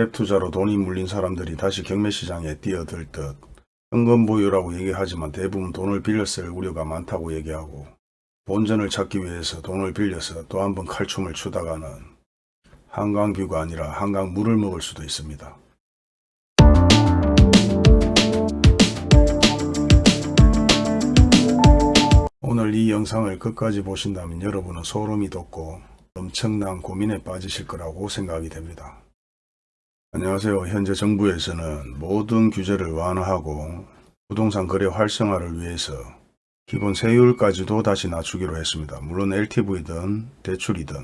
갭 투자로 돈이 물린 사람들이 다시 경매시장에 뛰어들 듯 현금 보유라고 얘기하지만 대부분 돈을 빌려 쓸 우려가 많다고 얘기하고 본전을 찾기 위해서 돈을 빌려서 또 한 번 칼춤을 추다가는 한강뷰가 아니라 한강 물을 먹을 수도 있습니다. 오늘 이 영상을 끝까지 보신다면 여러분은 소름이 돋고 엄청난 고민에 빠지실 거라고 생각이 됩니다. 안녕하세요. 현재 정부에서는 모든 규제를 완화하고 부동산 거래 활성화를 위해서 기본 세율까지도 다시 낮추기로 했습니다. 물론 LTV든 대출이든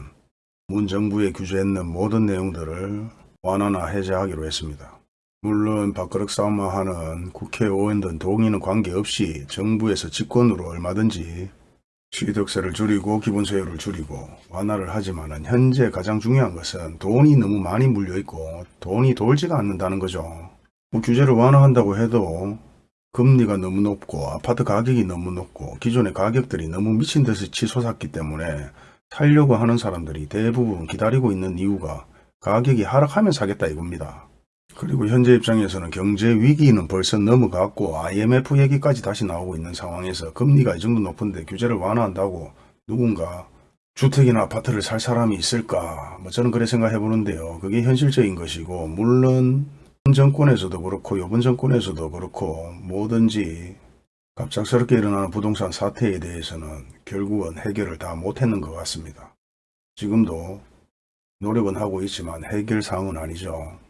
문 정부에 규제했는 모든 내용들을 완화나 해제하기로 했습니다. 물론 밥그릇 싸움만 하는 국회의원든 동의는 관계없이 정부에서 직권으로 얼마든지 취득세를 줄이고 기본세율을 줄이고 완화를 하지만 현재 가장 중요한 것은 돈이 너무 많이 물려있고 돈이 돌지가 않는다는 거죠. 뭐 규제를 완화한다고 해도 금리가 너무 높고 아파트 가격이 너무 높고 기존의 가격들이 너무 미친 듯이 치솟았기 때문에 살려고 하는 사람들이 대부분 기다리고 있는 이유가 가격이 하락하면 사겠다 이겁니다. 그리고 현재 입장에서는 경제 위기는 벌써 넘어갔고 IMF 얘기까지 다시 나오고 있는 상황에서 금리가 이 정도 높은데 규제를 완화한다고 누군가 주택이나 아파트를 살 사람이 있을까 뭐 저는 그래 생각해 보는데요. 그게 현실적인 것이고 물론 현 정권에서도 그렇고 이번 정권에서도 그렇고 뭐든지 갑작스럽게 일어나는 부동산 사태에 대해서는 결국은 해결을 다 못했는 것 같습니다. 지금도 노력은 하고 있지만 해결사항은 아니죠.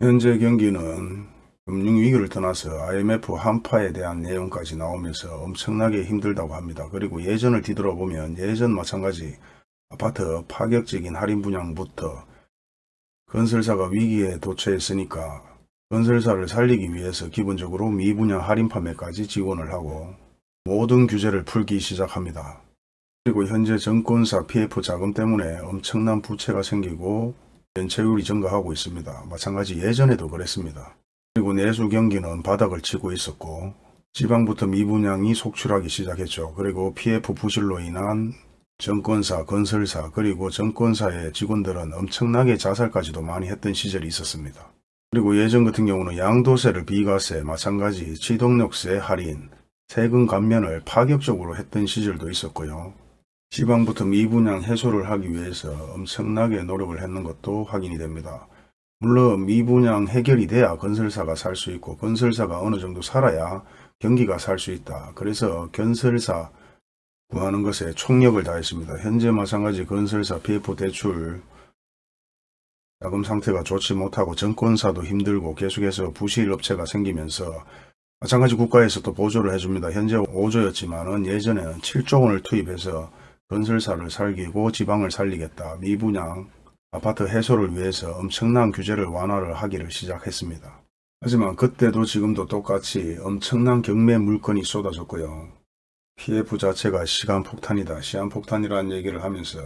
현재 경기는 금융위기를 떠나서 IMF 한파에 대한 내용까지 나오면서 엄청나게 힘들다고 합니다. 그리고 예전을 뒤돌아보면 예전 마찬가지 아파트 파격적인 할인 분양부터 건설사가 위기에 도처했으니까 건설사를 살리기 위해서 기본적으로 미분양 할인 판매까지 지원을 하고 모든 규제를 풀기 시작합니다. 그리고 현재 정권사 PF 자금 때문에 엄청난 부채가 생기고 연체율이 증가하고 있습니다. 마찬가지 예전에도 그랬습니다. 그리고 내수 경기는 바닥을 치고 있었고 지방부터 미분양이 속출하기 시작했죠. 그리고 PF 부실로 인한 정권사, 건설사, 그리고 정권사의 직원들은 엄청나게 자살까지도 많이 했던 시절이 있었습니다. 그리고 예전 같은 경우는 양도세를 비과세, 마찬가지 취득력세 할인, 세금 감면을 파격적으로 했던 시절도 있었고요. 지방부터 미분양 해소를 하기 위해서 엄청나게 노력을 했는 것도 확인이 됩니다. 물론 미분양 해결이 돼야 건설사가 살 수 있고 건설사가 어느 정도 살아야 경기가 살 수 있다. 그래서 건설사 구하는 것에 총력을 다했습니다. 현재 마찬가지 건설사 PF 대출 자금 상태가 좋지 못하고 정권사도 힘들고 계속해서 부실 업체가 생기면서 마찬가지 국가에서 또 보조를 해줍니다. 현재 5조였지만 예전에는 7조 원을 투입해서 건설사를 살리고 지방을 살리겠다. 미분양 아파트 해소를 위해서 엄청난 규제를 완화를 하기를 시작했습니다. 하지만 그때도 지금도 똑같이 엄청난 경매 물건이 쏟아졌고요. PF 자체가 시간폭탄이다. 시한폭탄이라는 얘기를 하면서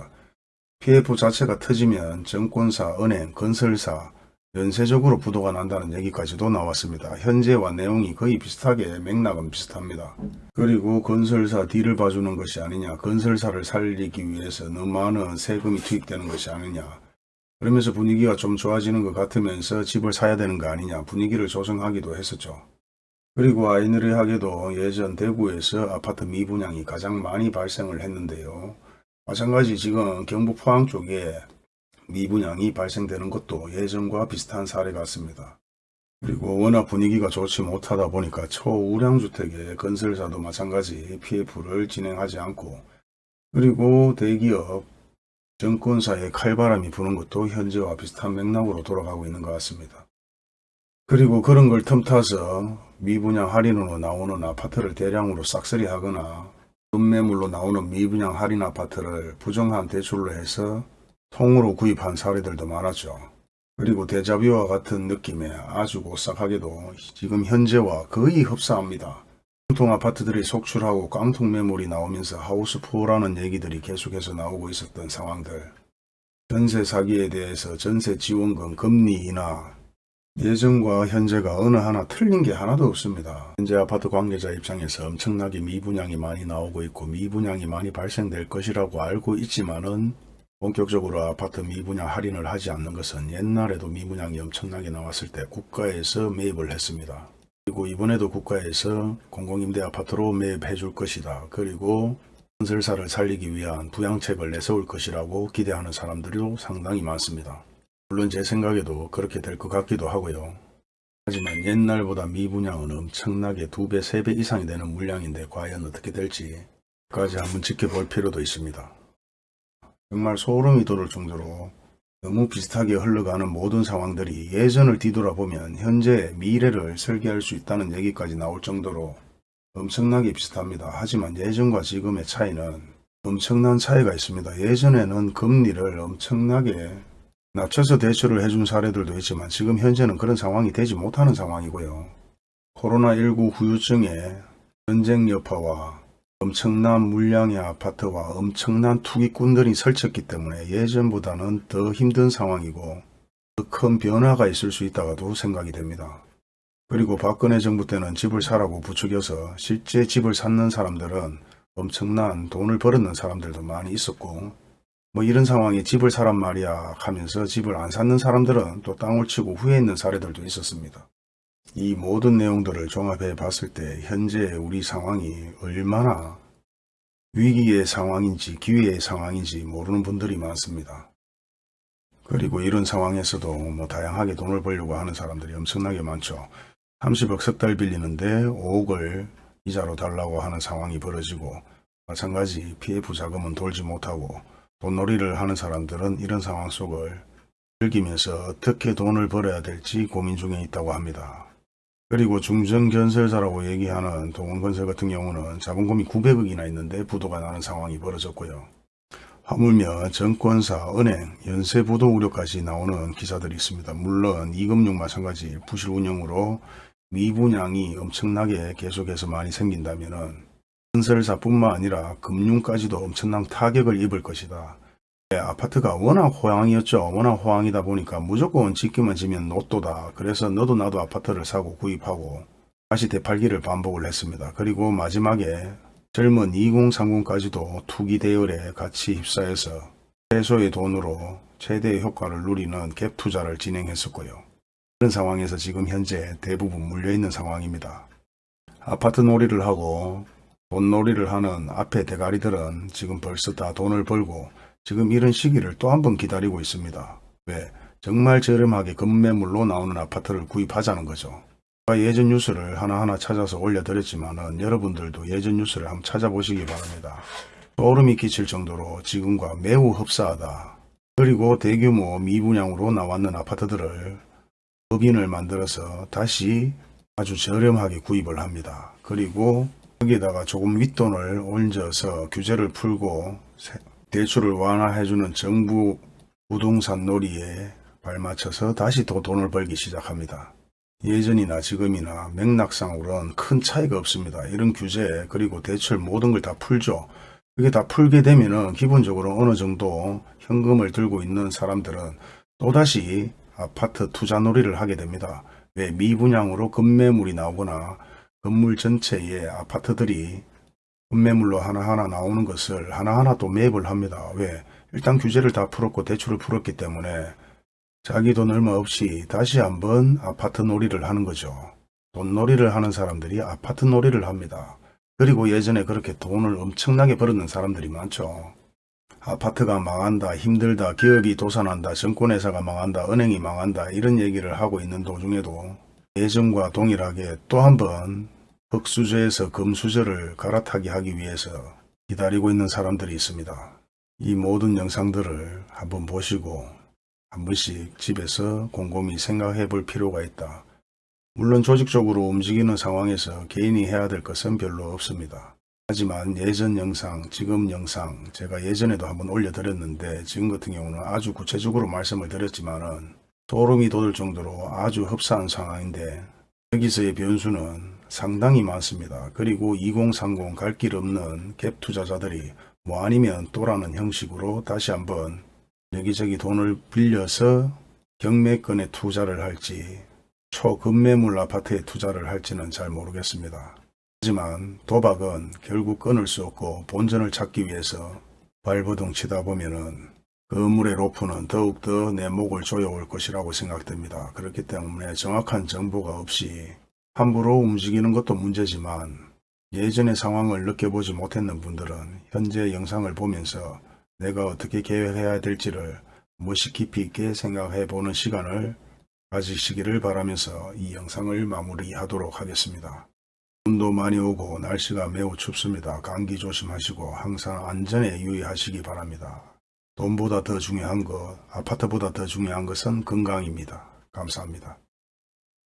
PF 자체가 터지면 정권사, 은행, 건설사, 연쇄적으로 부도가 난다는 얘기까지도 나왔습니다. 현재와 내용이 거의 비슷하게 맥락은 비슷합니다. 그리고 건설사 뒤를 봐주는 것이 아니냐 건설사를 살리기 위해서 너무 많은 세금이 투입되는 것이 아니냐 그러면서 분위기가 좀 좋아지는 것 같으면서 집을 사야 되는 거 아니냐 분위기를 조성하기도 했었죠. 그리고 아이러리하게도 예전 대구에서 아파트 미분양이 가장 많이 발생을 했는데요. 마찬가지 지금 경북 포항 쪽에 미분양이 발생되는 것도 예전과 비슷한 사례 같습니다. 그리고 워낙 분위기가 좋지 못하다 보니까 초우량주택의 건설사도 마찬가지 PF를 진행하지 않고 그리고 대기업 정권사의 칼바람이 부는 것도 현재와 비슷한 맥락으로 돌아가고 있는 것 같습니다. 그리고 그런 걸 틈타서 미분양 할인으로 나오는 아파트를 대량으로 싹쓸이 하거나 금매물로 나오는 미분양 할인 아파트를 부정한 대출로 해서 통으로 구입한 사례들도 많았죠. 그리고 대자뷰와 같은 느낌에 아주 오싹하게도 지금 현재와 거의 흡사합니다. 깡통 아파트들이 속출하고 깡통 매물이 나오면서 하우스푸어라는 얘기들이 계속해서 나오고 있었던 상황들. 전세 사기에 대해서 전세 지원금 금리 인하 예전과 현재가 어느 하나 틀린 게 하나도 없습니다. 현재 아파트 관계자 입장에서 엄청나게 미분양이 많이 나오고 있고 미분양이 많이 발생될 것이라고 알고 있지만은 본격적으로 아파트 미분양 할인을 하지 않는 것은 옛날에도 미분양이 엄청나게 나왔을 때 국가에서 매입을 했습니다. 그리고 이번에도 국가에서 공공임대 아파트로 매입해 줄 것이다. 그리고 건설사를 살리기 위한 부양책을 내세울 것이라고 기대하는 사람들도 상당히 많습니다. 물론 제 생각에도 그렇게 될 것 같기도 하고요. 하지만 옛날보다 미분양은 엄청나게 두 배, 세배 이상이 되는 물량인데 과연 어떻게 될지 까지 한번 지켜볼 필요도 있습니다. 정말 소름이 돋을 정도로 너무 비슷하게 흘러가는 모든 상황들이 예전을 뒤돌아보면 현재 미래를 설계할 수 있다는 얘기까지 나올 정도로 엄청나게 비슷합니다. 하지만 예전과 지금의 차이는 엄청난 차이가 있습니다. 예전에는 금리를 엄청나게 낮춰서 대출을 해준 사례들도 있지만 지금 현재는 그런 상황이 되지 못하는 상황이고요. 코로나19 후유증에 전쟁 여파와 엄청난 물량의 아파트와 엄청난 투기꾼들이 설쳤기 때문에 예전보다는 더 힘든 상황이고 더 큰 변화가 있을 수 있다고도 생각이 됩니다. 그리고 박근혜 정부 때는 집을 사라고 부추겨서 실제 집을 샀는 사람들은 엄청난 돈을 벌었는 사람들도 많이 있었고 뭐 이런 상황에 집을 사란 말이야 하면서 집을 안 샀는 사람들은 또 땅을 치고 후회 있는 사례들도 있었습니다. 이 모든 내용들을 종합해 봤을 때 현재 우리 상황이 얼마나 위기의 상황인지 기회의 상황인지 모르는 분들이 많습니다. 그리고 이런 상황에서도 뭐 다양하게 돈을 벌려고 하는 사람들이 엄청나게 많죠. 30억 석 달 빌리는데 5억을 이자로 달라고 하는 상황이 벌어지고 마찬가지 PF 자금은 돌지 못하고 돈놀이를 하는 사람들은 이런 상황 속을 즐기면서 어떻게 돈을 벌어야 될지 고민 중에 있다고 합니다. 그리고 중정건설사라고 얘기하는 동원건설 같은 경우는 자본금이 900억이나 있는데 부도가 나는 상황이 벌어졌고요. 하물며 정권사, 은행, 연쇄부도 우려까지 나오는 기사들이 있습니다. 물론 이금융 마찬가지 부실 운영으로 미분양이 엄청나게 계속해서 많이 생긴다면 건설사뿐만 아니라 금융까지도 엄청난 타격을 입을 것이다. 네, 아파트가 워낙 호황이었죠. 워낙 호황이다 보니까 무조건 짓기만 지면 노또다. 그래서 너도 나도 아파트를 사고 구입하고 다시 되팔기를 반복을 했습니다. 그리고 마지막에 젊은 2030까지도 투기 대열에 같이 휩싸여서 최소의 돈으로 최대의 효과를 누리는 갭 투자를 진행했었고요. 그런 상황에서 지금 현재 대부분 물려있는 상황입니다. 아파트 놀이를 하고 돈 놀이를 하는 앞에 대가리들은 지금 벌써 다 돈을 벌고 지금 이런 시기를 또 한 번 기다리고 있습니다. 왜? 정말 저렴하게 급매물로 나오는 아파트를 구입하자는 거죠. 제가 예전 뉴스를 하나하나 찾아서 올려드렸지만 여러분들도 예전 뉴스를 한번 찾아보시기 바랍니다. 소름이 끼칠 정도로 지금과 매우 흡사하다. 그리고 대규모 미분양으로 나왔는 아파트들을 법인을 만들어서 다시 아주 저렴하게 구입을 합니다. 그리고 거기에다가 조금 윗돈을 얹어서 규제를 풀고 대출을 완화해주는 정부 부동산 놀이에 발맞춰서 다시 또 돈을 벌기 시작합니다. 예전이나 지금이나 맥락상으로는 큰 차이가 없습니다. 이런 규제 그리고 대출 모든 걸 다 풀죠. 그게 다 풀게 되면 은 기본적으로 어느 정도 현금을 들고 있는 사람들은 또다시 아파트 투자 놀이를 하게 됩니다. 왜 미분양으로 급매물이 나오거나 건물 전체에 아파트들이 급매물로 하나하나 나오는 것을 하나하나 또 매입을 합니다. 왜? 일단 규제를 다 풀었고 대출을 풀었기 때문에 자기 돈 얼마 없이 다시 한번 아파트 놀이를 하는 거죠. 돈 놀이를 하는 사람들이 아파트 놀이를 합니다. 그리고 예전에 그렇게 돈을 엄청나게 벌었는 사람들이 많죠. 아파트가 망한다, 힘들다, 기업이 도산한다, 정권회사가 망한다, 은행이 망한다 이런 얘기를 하고 있는 도중에도 예전과 동일하게 또 한 번 흑수저에서 금수저를 갈아타게 하기 위해서 기다리고 있는 사람들이 있습니다. 이 모든 영상들을 한번 보시고 한 번씩 집에서 곰곰이 생각해 볼 필요가 있다. 물론 조직적으로 움직이는 상황에서 개인이 해야 될 것은 별로 없습니다. 하지만 예전 영상, 지금 영상 제가 예전에도 한번 올려드렸는데 지금 같은 경우는 아주 구체적으로 말씀을 드렸지만 은 소름이 돋을 정도로 아주 흡사한 상황인데 여기서의 변수는 상당히 많습니다. 그리고 2030 갈 길 없는 갭 투자자들이 뭐 아니면 또라는 형식으로 다시 한번 여기저기 돈을 빌려서 경매권에 투자를 할지 초급매물 아파트에 투자를 할지는 잘 모르겠습니다. 하지만 도박은 결국 끊을 수 없고 본전을 찾기 위해서 발버둥 치다 보면은 그물의 로프는 더욱더 내 목을 조여올 것이라고 생각됩니다. 그렇기 때문에 정확한 정보가 없이 함부로 움직이는 것도 문제지만 예전의 상황을 느껴보지 못했는 분들은 현재 영상을 보면서 내가 어떻게 계획해야 될지를 무시 깊이 있게 생각해 보는 시간을 가지시기를 바라면서 이 영상을 마무리하도록 하겠습니다. 눈도 많이 오고 날씨가 매우 춥습니다. 감기 조심하시고 항상 안전에 유의하시기 바랍니다. 돈보다 더 중요한 것, 아파트보다 더 중요한 것은 건강입니다. 감사합니다.